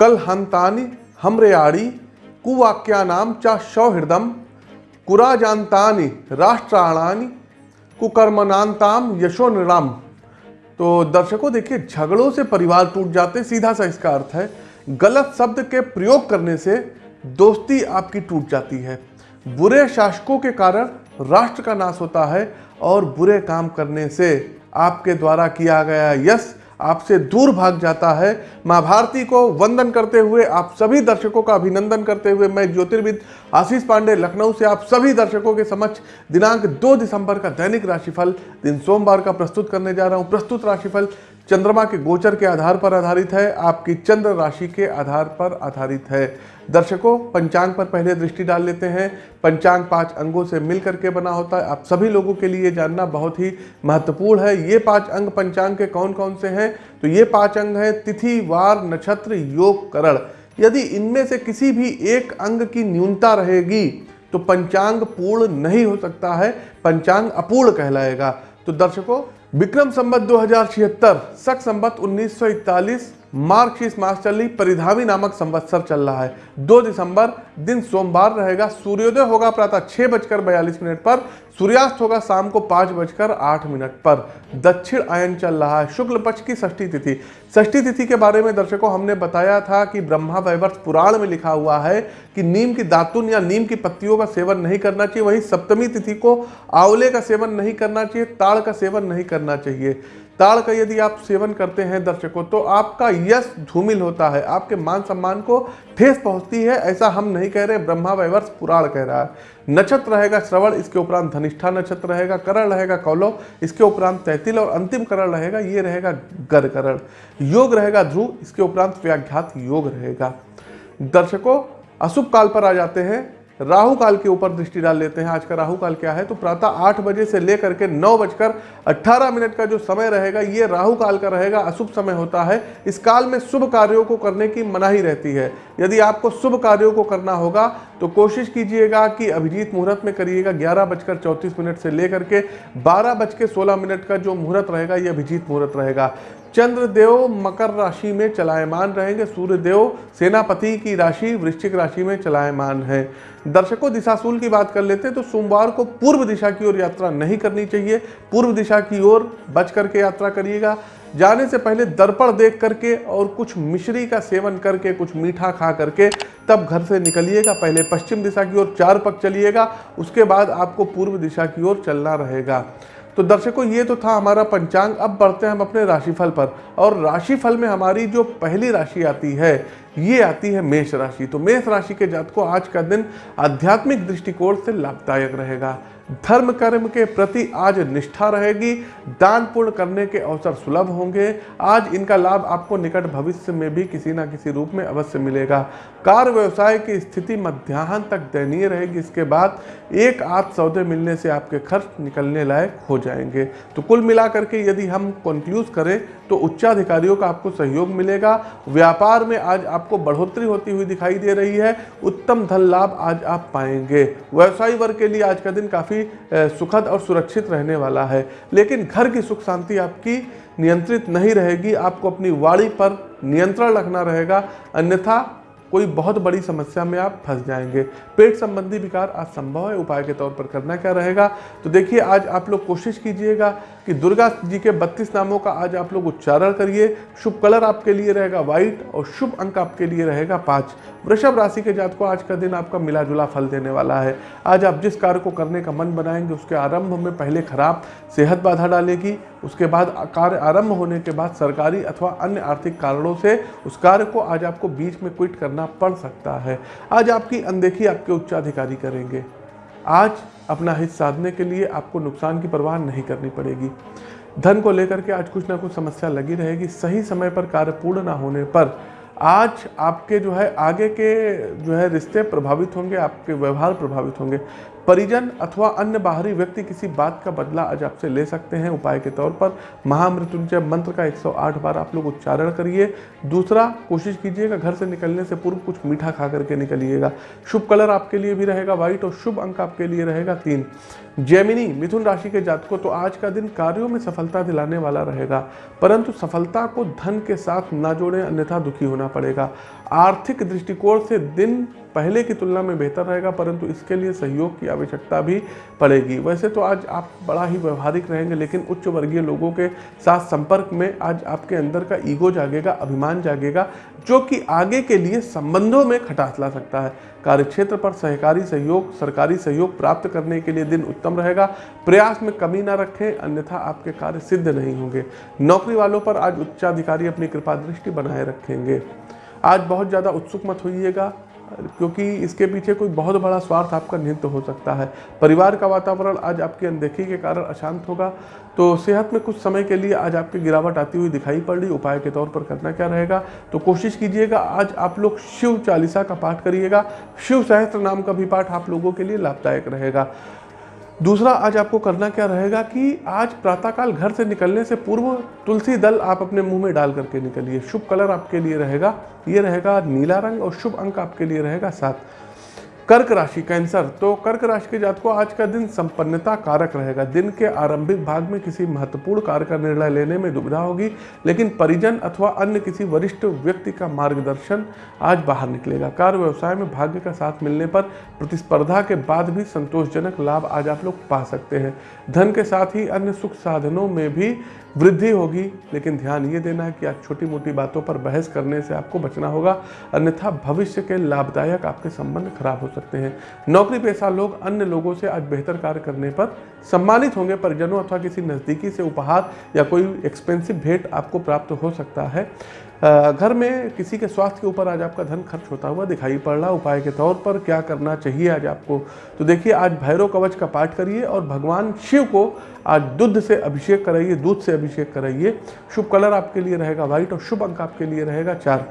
कल हंतानी हमरेयाड़ी कुवाक्यानाम चा सौहृदम कुराजांतानी राष्ट्राणानी कुकर्मनांताम यशो निराम। तो दर्शकों, देखिए, झगड़ों से परिवार टूट जाते, सीधा सा इसका अर्थ है, गलत शब्द के प्रयोग करने से दोस्ती आपकी टूट जाती है। बुरे शासकों के कारण राष्ट्र का नाश होता है और बुरे काम करने से आपके द्वारा किया गया यश आपसे दूर भाग जाता है। माँ भारती को वंदन करते हुए आप सभी दर्शकों का अभिनंदन करते हुए मैं ज्योतिर्विद आशीष पांडे, लखनऊ से आप सभी दर्शकों के समक्ष दिनांक 2 दिसंबर का दैनिक राशिफल दिन सोमवार का प्रस्तुत करने जा रहा हूँ। प्रस्तुत राशिफल चंद्रमा के गोचर के आधार पर आधारित है, आपकी चंद्र राशि के आधार पर आधारित है। दर्शकों, पंचांग पर पहले दृष्टि डाल लेते हैं। पंचांग पाँच अंगों से मिल करके बना होता है। आप सभी लोगों के लिए जानना बहुत ही महत्वपूर्ण है। ये पाँच अंग पंचांग के कौन कौन से हैं? तो ये पाँच अंग हैं, तिथि, वार, नक्षत्र, योग, करण। यदि इनमें से किसी भी एक अंग की न्यूनता रहेगी तो पंचांग पूर्ण नहीं हो सकता है। पंचांग अपूर्ण कहलाएगा। तो दर्शकों विक्रम संबत दो हज़ार छिहत्तर सख संबत 1941 मार्क्सिस मास चली परिधावी नामक संवत्सर चल रहा है। 2 दिसंबर, दिन सोमवार रहेगा, सूर्योदय होगा प्रातः छह बजकर बयालीस मिनट पर, सूर्यास्त होगा शाम को पाँच बजकर आठ मिनट पर। दक्षिण आयन चल रहा है। शुक्ल पक्ष की षष्ठी तिथि। षष्ठी तिथि के बारे में दर्शकों, हमने बताया था कि ब्रह्मा वैवर्ष पुराण में लिखा हुआ है कि नीम की दातुन या नीम की पत्तियों का सेवन नहीं करना चाहिए, वहीं सप्तमी तिथि को आंवले का सेवन नहीं करना चाहिए, ताड़ का सेवन नहीं करना चाहिए। ताड़ का यदि आप सेवन करते हैं दर्शकों तो आपका यश धूमिल होता है, आपके मान सम्मान को ठेस पहुँचती है, ऐसा हम नहीं कह रहे, ब्रह्मा वैवर्ष पुराण कह रहा है। नक्षत्र रहेगा श्रवण, इसके उपरांत धनिष्ठा नक्षत्र रहेगा, करण रहेगा कौलव इसके उपरांत तैतिल और अंतिम करण रहेगा, ये रहेगा गर करण। योग रहेगा ध्रुव, इसके उपरांत व्याघात योग रहेगा। दर्शकों, अशुभ काल पर आ जाते हैं। राहु काल के ऊपर दृष्टि डाल लेते हैं। आज का राहु काल क्या है? तो प्रातः आठ बजे से लेकर के नौ बजकर अट्ठारह मिनट का जो समय रहेगा, ये राहु काल का रहेगा, अशुभ समय होता है। इस काल में शुभ कार्यों को करने की मनाही रहती है। यदि आपको शुभ कार्यों को करना होगा तो कोशिश कीजिएगा कि अभिजीत मुहूर्त में करिएगा ग्यारह बजकर चौंतीस मिनट से लेकर के बारह बज के सोलह मिनट का जो मुहूर्त रहेगा, ये अभिजीत मुहूर्त रहेगा। चंद्रदेव मकर राशि में चलायमान रहेंगे। सूर्यदेव सेनापति की राशि, वृश्चिक राशि में चलायमान है। दर्शकों, दिशाशूल की बात कर लेते हैं तो सोमवार को पूर्व दिशा की ओर यात्रा नहीं करनी चाहिए। पूर्व दिशा की ओर बच करके यात्रा करिएगा। जाने से पहले दर्पण देख करके और कुछ मिश्री का सेवन करके, कुछ मीठा खा करके तब घर से निकलिएगा। पहले पश्चिम दिशा की ओर चार पक चलिएगा। उसके बाद आपको पूर्व दिशा की ओर चलना रहेगा। तो दर्शकों, ये तो था हमारा पंचांग। अब बढ़ते हैं हम अपने राशिफल पर। और राशिफल में हमारी जो पहली राशि आती है, ये आती है मेष राशि। तो मेष राशि के जात को आज का दिन आध्यात्मिक दृष्टिकोण से लाभदायक रहेगा। धर्म कर्म के प्रति आज निष्ठा रहेगी, दान पूर्ण करने के अवसर सुलभ होंगे। आज इनका लाभ आपको निकट भविष्य में भी किसी ना किसी रूप में अवश्य मिलेगा। कार व्यवसाय की स्थिति मध्याह्न तक दयनीय रहेगी। इसके बाद एक आध सौदे मिलने से आपके खर्च निकलने लायक हो जाएँगे। तो कुल मिलाकर के यदि हम कंक्लूज करें तो उच्चाधिकारियों का आपको सहयोग मिलेगा। व्यापार में आज आपको बढ़ोतरी होती हुई दिखाई दे रही है। उत्तम धन लाभ आज आप पाएँगे। व्यवसायी वर्ग के लिए आज का दिन काफ़ी सुखद और सुरक्षित रहने वाला है। लेकिन घर की सुख शांति आपकी नियंत्रित नहीं रहेगी, आपको अपनी वाड़ी पर नियंत्रण रखना रहेगा, अन्यथा कोई बहुत बड़ी समस्या में आप फंस जाएँगे। पेट संबंधी विकार आज संभव है, उपाय के तौर पर करना क्या रहेगा? तो देखिए, आज आप लोग कोशिश कीजिएगा कि दुर्गा जी के 32 नामों का आज आप लोग उच्चारण करिए। शुभ कलर आपके लिए रहेगा व्हाइट और शुभ अंक आपके लिए रहेगा पाँच। वृषभ राशि के जात को आज का दिन आपका मिला जुला फल देने वाला है। आज आप जिस कार्य को करने का मन बनाएँगे, उसके आरंभ में पहले खराब सेहत बाधा डालेगी, उसके बाद कार्य आरंभ होने के बाद सरकारी अथवा अन्य आर्थिक कारणों से उस कार्य को आज आपको बीच में क्विट करना पड़ सकता है। आज आपकी अनदेखी आपके उच्चाधिकारी करेंगे। आज अपना हित साधने के लिए आपको नुकसान की परवाह नहीं करनी पड़ेगी। धन को लेकर के आज कुछ ना कुछ समस्या लगी रहेगी। सही समय पर कार्य पूर्ण ना होने पर आज आपके जो है, आगे के जो है रिश्ते प्रभावित होंगे, आपके व्यवहार प्रभावित होंगे। परिजन अथवा अन्य बाहरी व्यक्ति किसी बात का बदला आज आपसे ले सकते हैं। उपाय के तौर पर महामृत्युंजय मंत्र का 108 बार आप लोग उच्चारण करिए। दूसरा, कोशिश कीजिएगा घर से निकलने से पूर्व कुछ मीठा खा करके निकलिएगा। शुभ कलर आपके लिए भी रहेगा, व्हाइट और शुभ अंक आपके लिए रहेगा तीन। जैमिनी, मिथुन राशि के जातकों तो आज का दिन कार्यों में सफलता दिलाने वाला रहेगा। परंतु सफलता को धन के साथ ना जोड़ें, अन्यथा दुखी होना पड़ेगा। आर्थिक दृष्टिकोण से दिन पहले की तुलना में बेहतर रहेगा, परंतु इसके लिए सहयोग की आवश्यकता भी पड़ेगी। वैसे तो आज आप बड़ा ही व्यवहारिक रहेंगे, लेकिन उच्च वर्गीय लोगों के साथ संपर्क में आज आपके अंदर का ईगो जागेगा, अभिमान जागेगा, जो कि आगे के लिए संबंधों में खटास ला सकता है। कार्यक्षेत्र पर सहकारी सहयोग, सरकारी सहयोग प्राप्त करने के लिए दिन उत्तम रहेगा। प्रयास में कमी ना रखें, अन्यथा आपके कार्य सिद्ध नहीं होंगे। नौकरी वालों पर आज उच्चाधिकारी अपनी कृपा दृष्टि बनाए रखेंगे। आज बहुत ज़्यादा उत्सुक मत होइएगा। क्योंकि इसके पीछे कोई बहुत बड़ा स्वार्थ आपका निहित हो सकता है। परिवार का वातावरण आज आपकी अनदेखी के कारण अशांत होगा। तो सेहत में कुछ समय के लिए आज आपकी गिरावट आती हुई दिखाई पड़ रही। उपाय के तौर पर करना क्या रहेगा? तो कोशिश कीजिएगा, आज आप लोग शिव चालीसा का पाठ करिएगा। शिव सहस्त्र नाम का भी पाठ आप लोगों के लिए लाभदायक रहेगा। दूसरा, आज आपको करना क्या रहेगा कि आज प्रातःकाल घर से निकलने से पूर्व तुलसी दल आप अपने मुँह में डाल करके निकलिए। शुभ कलर आपके लिए रहेगा, ये रहेगा नीला रंग और शुभ अंक आपके लिए रहेगा सात। कर्क राशि कैंसर तो कर्क राशि के जात को आज का दिन संपन्नता कारक रहेगा। दिन के आरंभिक भाग में किसी महत्वपूर्ण कार्य का निर्णय लेने में दुविधा होगी, लेकिन परिजन अथवा अन्य किसी वरिष्ठ व्यक्ति का मार्गदर्शन आज बाहर निकलेगा। कार्य व्यवसाय में भाग्य का साथ मिलने पर प्रतिस्पर्धा के बाद भी संतोषजनक लाभ आज आप लोग पा सकते हैं। धन के साथ ही अन्य सुख साधनों में भी वृद्धि होगी, लेकिन ध्यान ये देना है कि आज छोटी मोटी बातों पर बहस करने से आपको बचना होगा, अन्यथा भविष्य के लाभदायक आपके संबंध खराब हो सकते हैं। नौकरी पेशा लोग अन्य लोगों से आज बेहतर कार्य करने पर सम्मानित होंगे, परिजनों अथवा किसी नज़दीकी से उपहार या कोई एक्सपेंसिव भेंट आपको प्राप्त हो सकता है। घर में किसी के स्वास्थ्य के ऊपर आज आपका धन खर्च होता हुआ दिखाई पड़ रहा उपाय के तौर पर क्या करना चाहिए आज आपको? तो देखिए, आज भैरव कवच का पाठ करिए और भगवान शिव को आज दूध से अभिषेक कराइए, दूध से अभिषेक कराइए। शुभ कलर आपके लिए रहेगा व्हाइट और शुभ अंक आपके लिए रहेगा चार।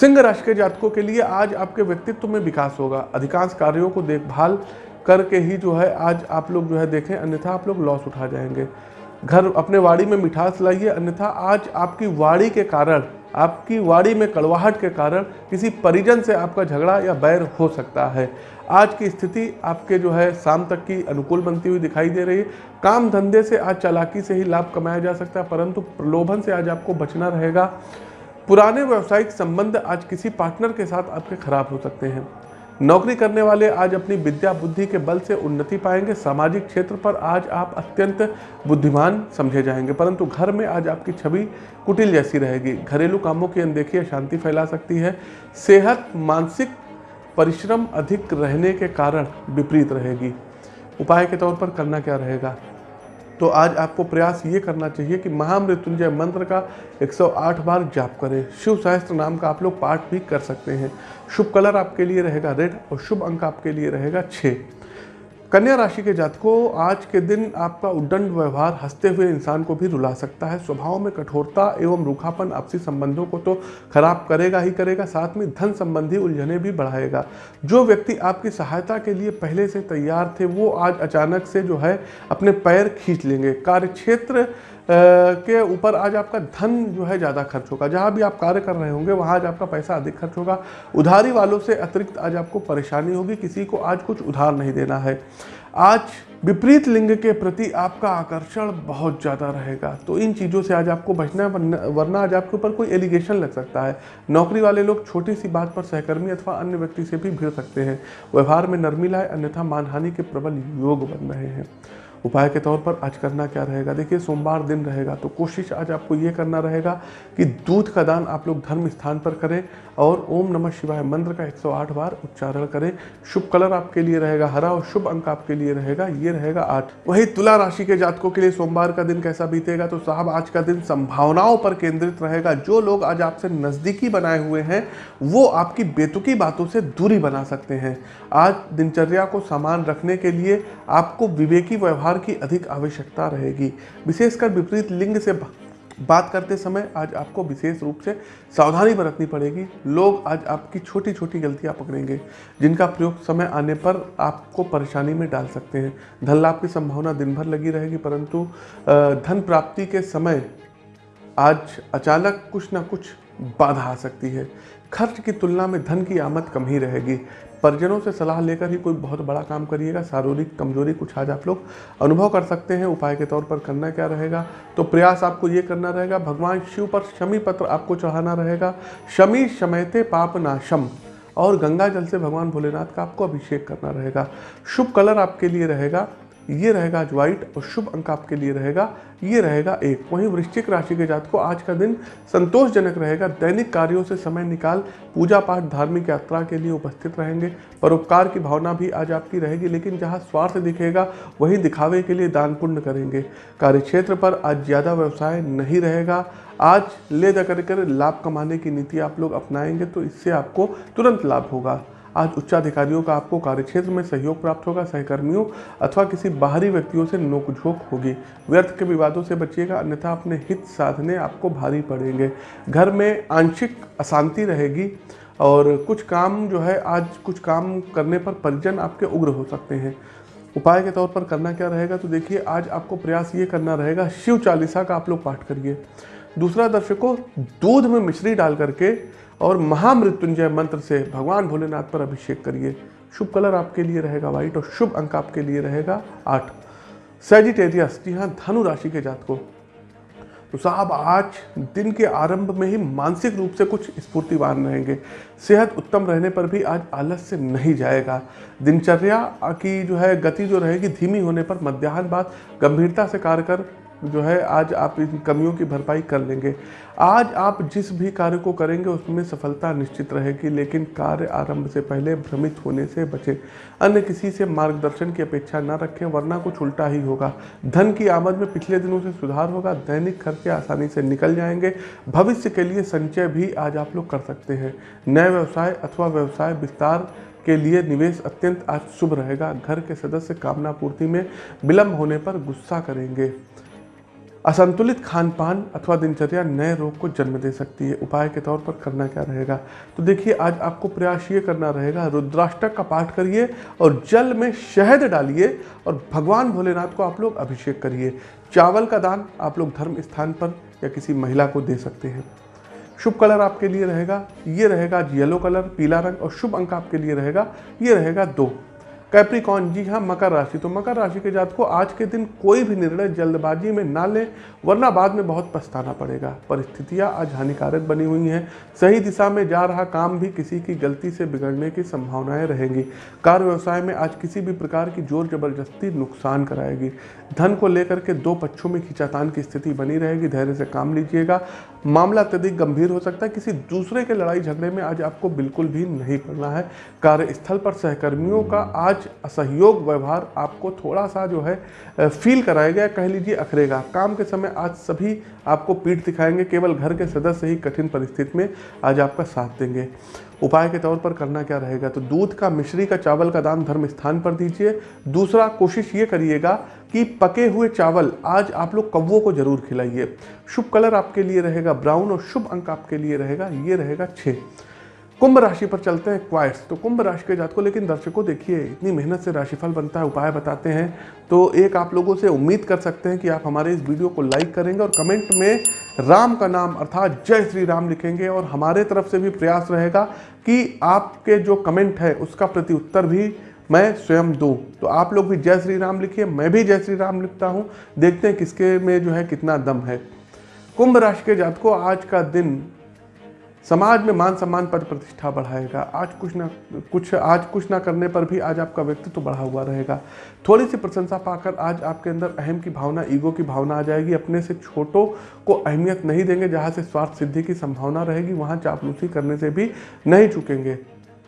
सिंह राशि के जातकों के लिए आज आपके व्यक्तित्व में विकास होगा। अधिकांश कार्यों को देखभाल करके ही जो है आज आप लोग जो है देखें, अन्यथा आप लोग लॉस उठा जाएँगे। घर अपने वाड़ी में मिठास लाइए, अन्यथा आज आपकी वाड़ी के कारण आपकी वाड़ी में कड़वाहट के कारण किसी परिजन से आपका झगड़ा या बैर हो सकता है। आज की स्थिति आपके जो है, शाम तक की अनुकूल बनती हुई दिखाई दे रही है। काम धंधे से आज चालाकी से ही लाभ कमाया जा सकता है, परंतु प्रलोभन से आज आपको बचना रहेगा। पुराने व्यावसायिक संबंध आज किसी पार्टनर के साथ आपके खराब हो सकते हैं। नौकरी करने वाले आज अपनी विद्या बुद्धि के बल से उन्नति पाएँगे। सामाजिक क्षेत्र पर आज आप अत्यंत बुद्धिमान समझे जाएँगे, परंतु घर में आज आपकी छवि कुटिल जैसी रहेगी। घरेलू कामों की अनदेखी शांति फैला सकती है। सेहत, मानसिक परिश्रम अधिक रहने के कारण विपरीत रहेगी। उपाय के तौर पर करना क्या रहेगा? तो आज आपको प्रयास ये करना चाहिए कि महामृत्युंजय मंत्र का 108 बार जाप करें। शिव सहस्त्र नाम का आप लोग पाठ भी कर सकते हैं। शुभ कलर आपके लिए रहेगा रेड और शुभ अंक आपके लिए रहेगा छः। कन्या राशि के जातकों, आज के दिन आपका उद्दंड व्यवहार हँसते हुए इंसान को भी रुला सकता है। स्वभाव में कठोरता एवं रूखापन आपसी संबंधों को तो खराब करेगा ही करेगा, साथ में धन संबंधी उलझने भी बढ़ाएगा। जो व्यक्ति आपकी सहायता के लिए पहले से तैयार थे, वो आज अचानक से जो है अपने पैर खींच लेंगे। कार्यक्षेत्र के ऊपर आज आपका धन जो है ज़्यादा खर्च होगा। जहाँ भी आप कार्य कर रहे होंगे, वहाँ आज आपका पैसा अधिक खर्च होगा। उधारी वालों से अतिरिक्त आज आपको परेशानी होगी। किसी को आज कुछ उधार नहीं देना है। आज विपरीत लिंग के प्रति आपका आकर्षण बहुत ज़्यादा रहेगा। तो इन चीज़ों से आज आपको बचना वरना आज आपके ऊपर कोई एलिगेशन लग सकता है। नौकरी वाले लोग छोटी सी बात पर सहकर्मी अथवा अन्य व्यक्ति से भी भिड़ सकते हैं। व्यवहार में नरमी लाए अन्यथा मानहानि के प्रबल योग बन रहे हैं। उपाय के तौर पर आज करना क्या रहेगा? देखिए, सोमवार दिन रहेगा तो कोशिश आज आपको ये करना रहेगा कि दूध का दान आप लोग धर्म स्थान पर करें और ओम नमः शिवाय मंत्र का 108 बार उच्चारण करें। शुभ कलर आपके लिए रहेगा, हरा और शुभ अंक आपके लिए रहेगा, ये रहेगा आठ। वही तुला राशि के जातकों के लिए सोमवार का दिन कैसा बीतेगा? तो साहब, आज का दिन संभावनाओं पर केंद्रित रहेगा। जो लोग आज आपसे नज़दीकी बनाए हुए हैं, वो आपकी बेतुकी बातों से दूरी बना सकते हैं। आज दिनचर्या को समान रखने के लिए आपको विवेकी व्यवहार व्यवहार की अधिक आवश्यकता रहेगी। विशेषकर विपरीत लिंग से बात करते समय आज आपको विशेष रूप से सावधानी बरतनी पड़ेगी। लोग आज आपकी छोटी छोटी गलतियाँ पकड़ेंगे, जिनका प्रयोग समय आने पर आपको परेशानी में डाल सकते हैं। धन लाभ की संभावना दिन भर लगी रहेगी, परंतु धन प्राप्ति के समय आज अचानक कुछ ना कुछ बाधा आ सकती है। खर्च की तुलना में धन की आमद कम ही रहेगी। परिजनों से सलाह लेकर ही कोई बहुत बड़ा काम करिएगा। शारीरिक कमज़ोरी कुछ आज आप लोग अनुभव कर सकते हैं। उपाय के तौर पर करना क्या रहेगा? तो प्रयास आपको ये करना रहेगा, भगवान शिव पर शमी पत्र आपको चढ़ाना रहेगा। शमी शमयते पाप नाशम। और गंगा जल से भगवान भोलेनाथ का आपको अभिषेक करना रहेगा। शुभ कलर आपके लिए रहेगा। ये रहेगा आज व्हाइट और शुभ अंक आपके लिए रहेगा। ये रहेगा एक। वहीं वृश्चिक राशि के जात को आज का दिन संतोषजनक रहेगा। दैनिक कार्यों से समय निकाल, पूजा पाठ, धार्मिक यात्रा के लिए उपस्थित रहेंगे। परोपकार की भावना भी आज आपकी रहेगी, लेकिन जहाँ स्वार्थ दिखेगा, वहीं दिखावे के लिए दान पुण्य करेंगे। कार्यक्षेत्र पर आज ज़्यादा व्यवसाय नहीं रहेगा। आज ले जा कर लाभ कमाने की नीति आप लोग अपनाएँगे तो इससे आपको तुरंत लाभ होगा। आज उच्चाधिकारियों का आपको कार्यक्षेत्र में सहयोग प्राप्त होगा, सहकर्मियों अथवा किसी बाहरी व्यक्तियों से नोकझोंक होगी। व्यर्थ के विवादों से बचिएगा, अन्यथा अपने हित साधने आपको भारी पड़ेंगे। घर में आंशिक अशांति रहेगी और कुछ काम जो है, आज कुछ काम करने पर परिजन आपके उग्र हो सकते हैं। उपाय के तौर पर करना क्या रहेगा तो देखिए, आज आपको प्रयास ये करना रहेगा, शिव चालीसा का आप लोग पाठ करिए। दूसरा दर्शकों, दूध में मिश्री डाल करके और महामृत्युंजय मंत्र से भगवान भोलेनाथ पर अभिषेक करिए। शुभ कलर आपके लिए रहेगा व्हाइट और शुभ अंक आपके लिए रहेगा आठ। सेजिटेरियस जी हाँ धनु राशि के जात को तो साहब, आज दिन के आरंभ में ही मानसिक रूप से कुछ स्फूर्तिवान रहेंगे। सेहत उत्तम रहने पर भी आज आलस से नहीं जाएगा। दिनचर्या की जो है गति जो रहेगी धीमी होने पर मध्याह्न बाद गंभीरता से कार्य कर जो है, आज आप इन कमियों की भरपाई कर लेंगे। आज आप जिस भी कार्य को करेंगे, उसमें सफलता निश्चित रहेगी, लेकिन कार्य आरंभ से पहले भ्रमित होने से बचें। अन्य किसी से मार्गदर्शन की अपेक्षा न रखें, वरना कुछ उल्टा ही होगा। धन की आमद में पिछले दिनों से सुधार होगा, दैनिक खर्चे आसानी से निकल जाएँगे। भविष्य के लिए संचय भी आज आप लोग कर सकते हैं। नए व्यवसाय अथवा व्यवसाय विस्तार के लिए निवेश अत्यंत आज शुभ रहेगा। घर के सदस्य कामना पूर्ति में विलंब होने पर गुस्सा करेंगे। असंतुलित खान पान अथवा दिनचर्या नए रोग को जन्म दे सकती है। उपाय के तौर पर करना क्या रहेगा? तो देखिए, आज आपको प्रयास ये करना रहेगा, रुद्राष्टक का पाठ करिए और जल में शहद डालिए और भगवान भोलेनाथ को आप लोग अभिषेक करिए। चावल का दान आप लोग धर्म स्थान पर या किसी महिला को दे सकते हैं। शुभ कलर आपके लिए रहेगा, ये रहेगा येलो कलर, पीला रंग और शुभ अंक आपके लिए रहेगा, ये रहेगा दो। कैप्रिकॉन जी हाँ मकर राशि। तो मकर राशि के जात को आज के दिन कोई भी निर्णय जल्दबाजी में ना लें, वरना बाद में बहुत पछताना पड़ेगा। परिस्थितियाँ आज हानिकारक बनी हुई हैं। सही दिशा में जा रहा काम भी किसी की गलती से बिगड़ने की संभावनाएँ रहेंगी। कार्य व्यवसाय में आज किसी भी प्रकार की ज़ोर ज़बरदस्ती नुकसान कराएगी। धन को लेकर के दो पक्षों में खिंचातान की स्थिति बनी रहेगी। धैर्य से काम लीजिएगा। मामला अत्यधिक गंभीर हो सकता है। किसी दूसरे के लड़ाई झगड़े में आज आपको बिल्कुल भी नहीं पड़ना है। कार्यस्थल पर सहकर्मियों का आज असहयोग व्यवहार आपको थोड़ा सा जो है फील कराएगा, कह लीजिए अखरेगा। काम के समय आज सभी आपको पीठ दिखाएँगे, केवल घर के सदस्य ही कठिन परिस्थिति में आज आपका साथ देंगे। उपाय के तौर पर करना क्या रहेगा? तो दूध का, मिश्री का, चावल का दान धर्म स्थान पर दीजिए। दूसरा कोशिश ये करिएगा कि पके हुए चावल आज आप लोग कौवों को ज़रूर खिलाइए। शुभ कलर आपके लिए रहेगा ब्राउन और शुभ अंक आपके लिए रहेगा, ये रहेगा छः कुंभ राशि पर चलते हैं क्वाइट्स। तो कुंभ राशि के जात को लेकिन दर्शकों, देखिए, इतनी मेहनत से राशिफल बनता है, उपाय बताते हैं। तो एक आप लोगों से उम्मीद कर सकते हैं कि आप हमारे इस वीडियो को लाइक करेंगे और कमेंट में राम का नाम, अर्थात जय श्री राम लिखेंगे और हमारे तरफ़ से भी प्रयास रहेगा कि आपके जो कमेंट है, उसका प्रति उत्तर भी मैं स्वयं दूँ। तो आप लोग भी जय श्री राम लिखिए, मैं भी जय श्री राम लिखता हूँ। देखते हैं किसके में जो है कितना दम है। कुंभ राशि के जात को आज का दिन समाज में मान सम्मान पद प्रतिष्ठा बढ़ाएगा। आज कुछ ना, कुछ, आज कुछ ना करने पर भी आज आपका व्यक्तित्व तो बढ़ा हुआ रहेगा। थोड़ी सी प्रशंसा पाकर आज आपके अंदर अहम की भावना, ईगो की भावना आ जाएगी। अपने से छोटों को अहमियत नहीं देंगे, जहाँ से स्वार्थ सिद्धि की संभावना रहेगी, वहाँ चापलूसी करने से भी नहीं चुकेंगे।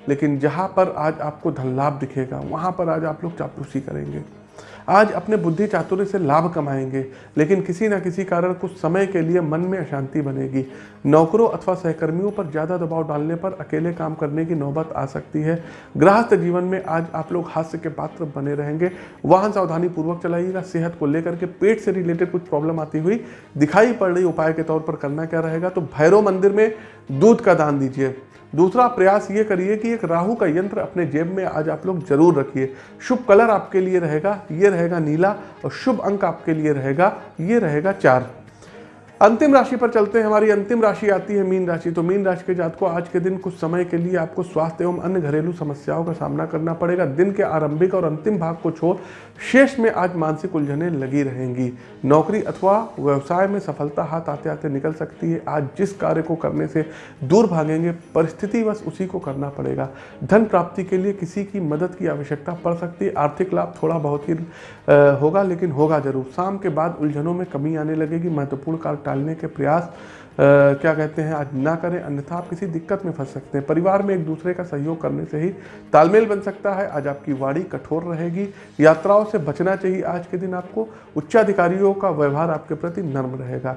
लेकिन जहाँ पर आज आपको धन लाभ दिखेगा, वहाँ पर आज आप लोग चापलूसी करेंगे। आज अपने बुद्धि चातुर्य से लाभ कमाएँगे, लेकिन किसी न किसी कारण कुछ समय के लिए मन में अशांति बनेगी। नौकरों अथवा सहकर्मियों पर ज़्यादा दबाव डालने पर अकेले काम करने की नौबत आ सकती है। गृहस्थ जीवन में आज आप लोग हास्य के पात्र बने रहेंगे। वाहन सावधानी पूर्वक चलाइएगा। सेहत को लेकर के पेट से रिलेटेड कुछ प्रॉब्लम आती हुई दिखाई पड़ रही उपाय के तौर पर करना क्या रहेगा? तो भैरव मंदिर में दूध का दान दीजिए। दूसरा प्रयास ये करिए कि एक राहु का यंत्र अपने जेब में आज आप लोग ज़रूर रखिए। शुभ कलर आपके लिए रहेगा, ये रहेगा नीला और शुभ अंक आपके लिए रहेगा, ये रहेगा चार। अंतिम राशि पर चलते हैं। हमारी अंतिम राशि आती है मीन राशि। तो मीन राशि के जात को आज के दिन कुछ समय के लिए आपको स्वास्थ्य एवं अन्य घरेलू समस्याओं का सामना करना पड़ेगा। दिन के आरंभिक और अंतिम भाग को छोड़ शेष में आज मानसिक उलझने लगी रहेंगी। नौकरी अथवा व्यवसाय में सफलता हाथ आते आते निकल सकती है। आज जिस कार्य को करने से दूर भागेंगे, परिस्थिति बस उसी को करना पड़ेगा। धन प्राप्ति के लिए किसी की मदद की आवश्यकता पड़ सकती है। आर्थिक लाभ थोड़ा बहुत ही होगा, लेकिन होगा ज़रूर। शाम के बाद उलझनों में कमी आने लगेगी। महत्वपूर्ण कार्य टालने के प्रयास आ, क्या कहते हैं आज ना करें अन्यथा आप किसी दिक्कत में फंस सकते हैं। परिवार में एक दूसरे का सहयोग करने से ही तालमेल बन सकता है। आज आपकी वाणी कठोर रहेगी यात्राओं से बचना चाहिए। आज के दिन आपको उच्चाधिकारियों का व्यवहार आपके प्रति नर्म रहेगा।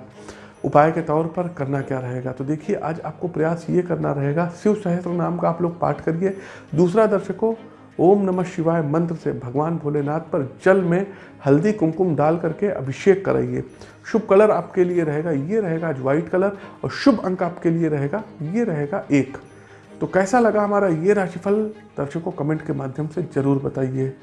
उपाय के तौर पर करना क्या रहेगा? तो देखिए आज आपको प्रयास ये करना रहेगा शिव सहस्त्र नाम का आप लोग पाठ करिए। दूसरा दर्शकों ओम नमः शिवाय मंत्र से भगवान भोलेनाथ पर जल में हल्दी कुमकुम डाल करके अभिषेक कराइए। शुभ कलर आपके लिए रहेगा, ये रहेगा आज व्हाइट कलर और शुभ अंक आपके लिए रहेगा, ये रहेगा एक। तो कैसा लगा हमारा ये राशिफल? दर्शकों कमेंट के माध्यम से ज़रूर बताइए।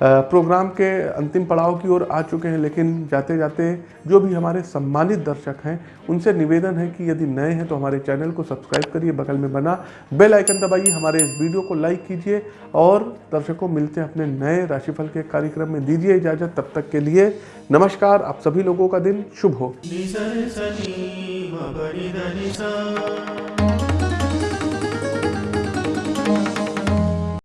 प्रोग्राम के अंतिम पड़ाव की ओर आ चुके हैं, लेकिन जाते जाते जो भी हमारे सम्मानित दर्शक हैं, उनसे निवेदन है कि यदि नए हैं तो हमारे चैनल को सब्सक्राइब करिए, बगल में बना बेल आइकन दबाइए, हमारे इस वीडियो को लाइक कीजिए और दर्शकों मिलते हैं अपने नए राशिफल के कार्यक्रम में। दीजिए इजाज़त, तब तक के लिए नमस्कार, आप सभी लोगों का दिन शुभ हो।